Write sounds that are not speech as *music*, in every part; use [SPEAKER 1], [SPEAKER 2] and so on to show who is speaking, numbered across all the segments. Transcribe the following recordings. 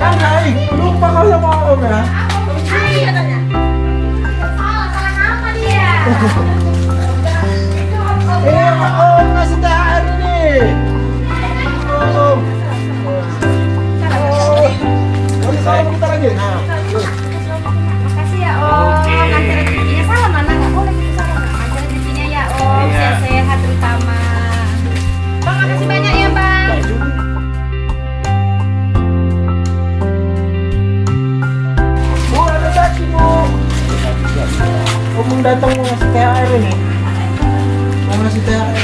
[SPEAKER 1] Kang Aing, lupa kau sama Om ya?
[SPEAKER 2] Aku percaya katanya. Salah, salah nama dia. *laughs*
[SPEAKER 1] ngasih THR ini. Mau ngasih THR.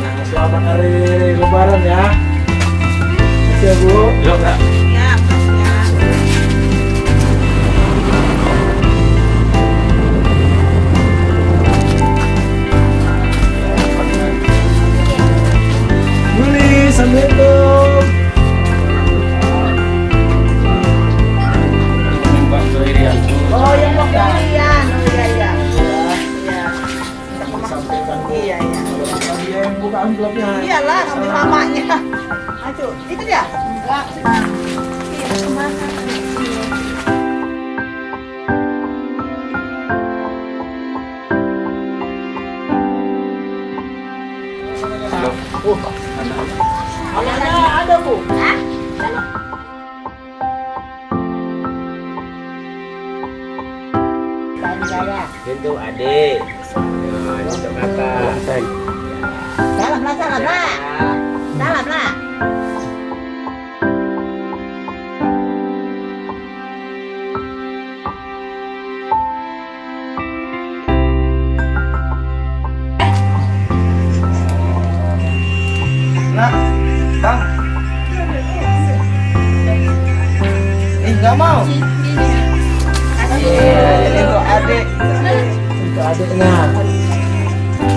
[SPEAKER 1] Nah, selamat hari lebaran ya. Makasih ya, Bu.
[SPEAKER 3] Yuk, Kak.
[SPEAKER 4] Ya, ya.
[SPEAKER 1] Assalamualaikum. Amplopnya.
[SPEAKER 4] Iyalah, ngambil mamanya. Aduh, itu dia? Enggak. Iya, ke mana?
[SPEAKER 1] Oh, anaknya ada, Bu.
[SPEAKER 3] Itu adik. Eh, nggak mau. Itu adik.
[SPEAKER 1] Itu adiknya.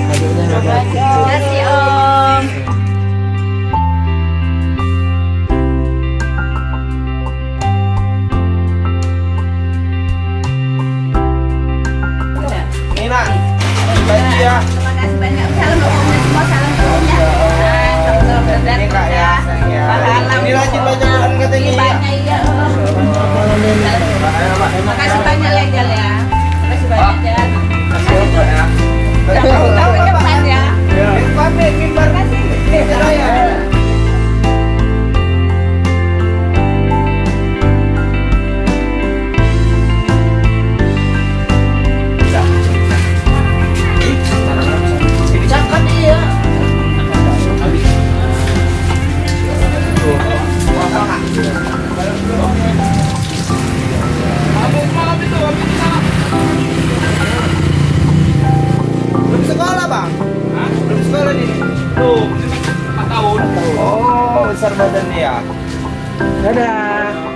[SPEAKER 1] Adiknya ada.
[SPEAKER 2] Makasih Om.
[SPEAKER 3] Ini nak. Bagi ya.
[SPEAKER 2] Terima kasih banyak. Salam untuk semua. Salam untuk. Nah, sama-sama berat
[SPEAKER 3] Ini kak ya. ya.
[SPEAKER 2] Pahala.
[SPEAKER 3] Ini rajin baca Belum, 4 tahun Oh, besar badan dia
[SPEAKER 1] Dadah.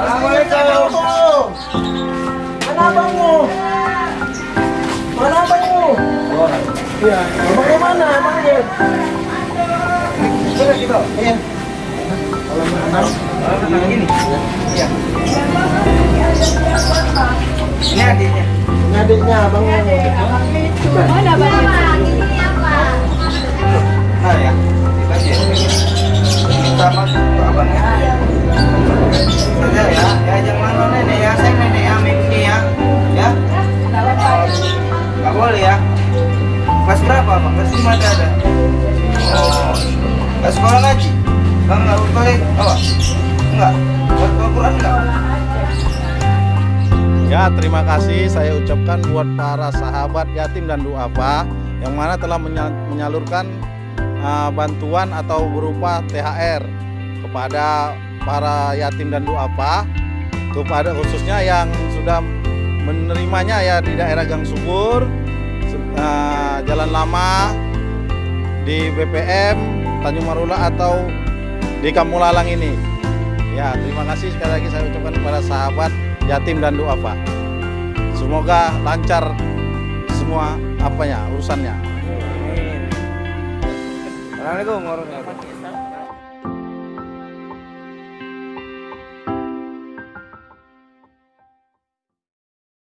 [SPEAKER 1] Assalamualaikum. Mana abangmu? Mana abangmu? Iya, abangnya mana? Abangnya?
[SPEAKER 3] Coba gitu Iya.
[SPEAKER 1] Kalau mana?
[SPEAKER 3] Kalau gini. Iya Ini adiknya.
[SPEAKER 1] Ini adiknya abangnya.
[SPEAKER 2] Mana Bang? Ini? Apa?
[SPEAKER 3] Nah ya. Dikasih ya. Minta mas ke abangnya. Ya. Ya Ya jangan nenek? Ya Saya nenek ya. Amin ini ya. Ya. Gak boleh ya. Kelas berapa bang? Kelas lima ada Oh Gak sekolah ngaji? Bang gak boleh apa? Enggak Buat Al-Quran enggak?
[SPEAKER 5] Ya, terima kasih saya ucapkan buat para sahabat yatim dan duafa yang mana telah menya- menyalurkan uh, bantuan atau berupa THR kepada para yatim dan duafa, kepada khususnya yang sudah menerimanya ya di daerah Gang Subur, uh, Jalan Lama, di BPM, Tanjung Marula atau di Kamulalang ini. Ya, terima kasih sekali lagi saya ucapkan kepada sahabat yatim dan duafa. Semoga lancar semua apanya urusannya.
[SPEAKER 3] Assalamualaikum warahmatullahi wabarakatuh